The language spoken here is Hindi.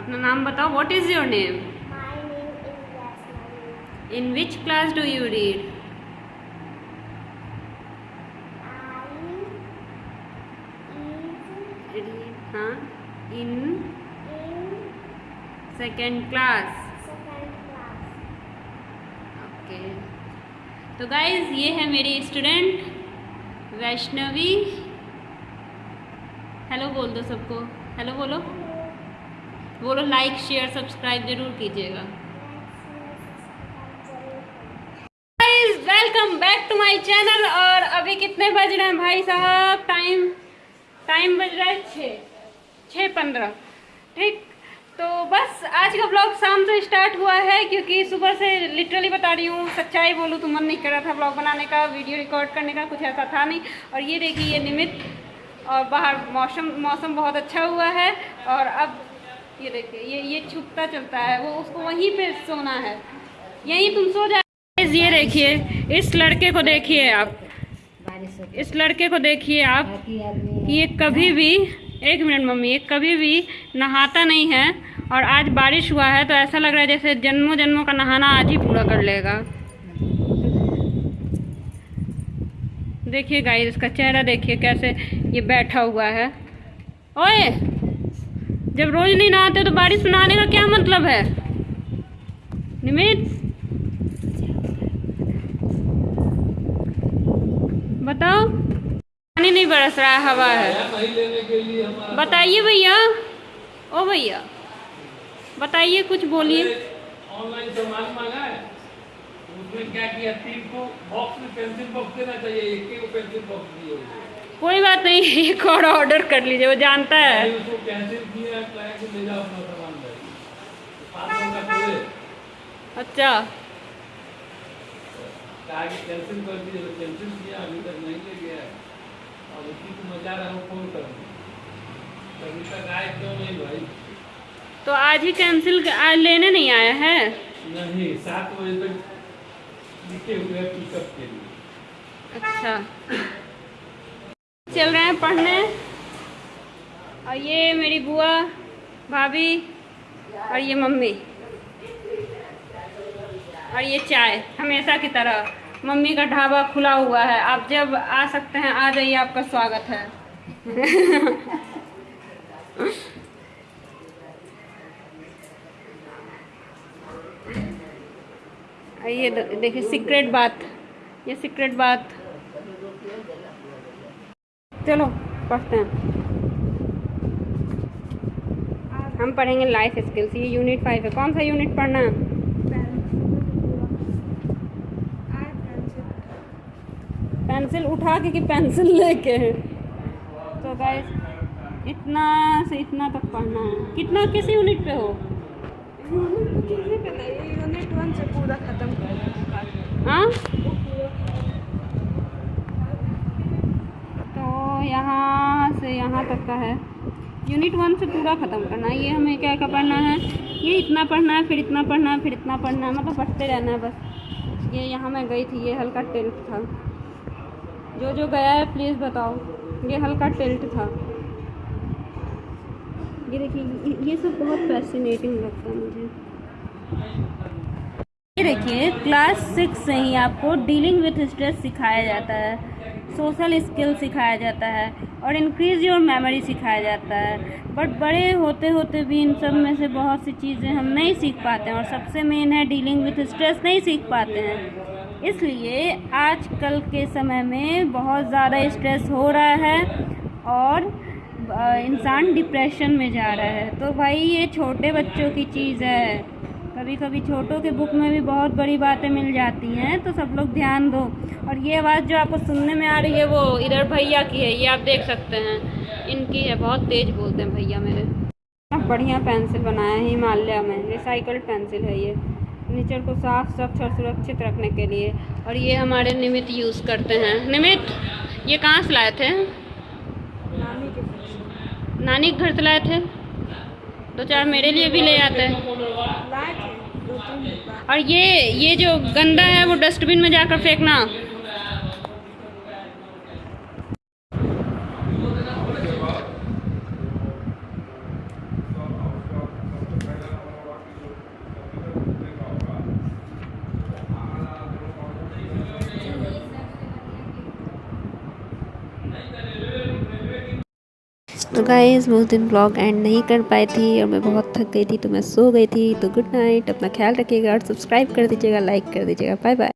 अपना नाम बताओ what is your name. In which class do you read I हाँ in in? Second class second class. Okay तो गाइज़ ये है मेरी स्टूडेंट वैष्णवी। हेलो बोल दो सबको। हेलो बोलो। बोलो लाइक शेयर सब्सक्राइब ज़रूर कीजिएगा। Welcome back to my channel और अभी कितने बज रहे हैं भाई साहब? टाइम टाइम बज रहा है छः छः पंद्रह। ठीक तो बस आज का ब्लॉग शाम से स्टार्ट हुआ है क्योंकि सुबह से लिटरली बता रही हूँ, सच्चाई बोलूँ तो मन नहीं कर रहा था ब्लॉग बनाने का वीडियो रिकॉर्ड करने का, कुछ ऐसा था नहीं। और ये देखिए ये निमित और बाहर मौसम मौसम बहुत अच्छा हुआ है और अब ये देखिए, ये ये छुपता चलता है, वो उसको वहीं पे सोना है। यहीं तुम सो जा ये देखिए, इस लड़के को देखिए आप। इस लड़के को देखिए आप। ये कभी भी, एक मिनट मम्मी, ये कभी भी नहाता नहीं है और आज बारिश हुआ है तो ऐसा लग रहा है जैसे जन्मों जन्मों का नहाना आज ही पूरा कर लेगा। देखिए गाइस इसका चेहरा देखिए कैसे ये बैठा हुआ है। ओए! जब रोज नहीं नहाते तो बारिश में नहाने का क्या मतलब है? निमित? बताओ। पानी नहीं बरस रहा है, हवा है। बताइए भैया। ओ भैया, बताइए, कुछ बोलिए। ऑनलाइन सामान मांगा है, उसमें क्या किया? तीन को बॉक्स में पेंसिल बॉक्स देना चाहिए, एक एक पेंसिल बॉक्स दिए कोई बात नहीं एक और ऑर्डर कर लीजिए वो जानता है। अच्छा। तो तो आज ही कैंसिल आज लेने नहीं आया है? नहीं सात बजे तक लिखे हुए पिकअप के लिए। अच्छा। चल रहे हैं पढ़ने। और ये मेरी बुआ, भाभी और ये मम्मी। और ये चाय, हमेशा की तरह। मम्मी का ढाबा खुला हुआ है। आप जब आ सकते हैं, आ जाइए, आपका स्वागत है। ये देखिए सीक्रेट बात ये सीक्रेट बात चलो पढ़ते हैं। हम पढ़ेंगे लाइफ स्किल्स ये यूनिट फाइव है। कौन सा यूनिट पढ़ना है? पेंसिल उठा के कि पेंसिल लेके? तो गाइस इतना से इतना तक पढ़ना है। कितना किस यूनिट पे हो? यूनिट वन से पूरा खत्म कर हाँ? यहाँ से यहाँ तक का है। यूनिट वन से पूरा ख़त्म करना है। ये हमें क्या क्या पढ़ना है? ये इतना पढ़ना है, फिर इतना पढ़ना है, फिर इतना पढ़ना है। मतलब पढ़ते रहना है बस। ये यहाँ मैं गई थी, ये हल्का टेल्ट था। जो जो गया है प्लीज़ बताओ। ये हल्का टेल्ट था। ये देखिए, ये- सब बहुत फैसिनेटिंग लगता है मुझे। ये देखिए क्लास सिक्स से ही आपको डीलिंग विथ स्ट्रेस सिखाया जाता है। सोशल स्किल सिखाया जाता है और इंक्रीज योर मेमोरी सिखाया जाता है। बट बड़े होते होते भी इन सब में से बहुत सी चीज़ें हम नहीं सीख पाते हैं और सबसे मेन है डीलिंग विथ स्ट्रेस नहीं सीख पाते हैं। इसलिए आजकल के समय में बहुत ज़्यादा स्ट्रेस हो रहा है और इंसान डिप्रेशन में जा रहा है। तो भाई ये छोटे बच्चों की चीज़ है। कभी कभी छोटों के बुक में भी बहुत बड़ी बातें मिल जाती हैं तो सब लोग ध्यान दो। और ये आवाज़ जो आपको सुनने में आ रही है वो इधर भैया की है ये आप देख सकते हैं। इनकी है बहुत तेज़ बोलते हैं भैया मेरे। बढ़िया पेंसिल बनाया है हिमालय में रिसाइकल्ड पेंसिल है ये। नेचर को साफ़ स्वच्छ और सुरक्षित रखने के लिए। और ये हमारे निमित यूज़ करते हैं। निमित ये कहाँ से लाए थे? नानी के नानी के घर से लाए थे? तो चार मेरे लिए भी ले आते हैं और ये ये जो गंदा है, वो डस्टबिन में जाकर फेंकना Thank you. तो गाइस मैं उस दिन ब्लॉग एंड नहीं कर पाई थी और मैं बहुत थक गई थी तो मैं सो गई थी। तो गुड नाइट अपना ख्याल रखिएगा और सब्सक्राइब कर दीजिएगा लाइक कर दीजिएगा। Bye bye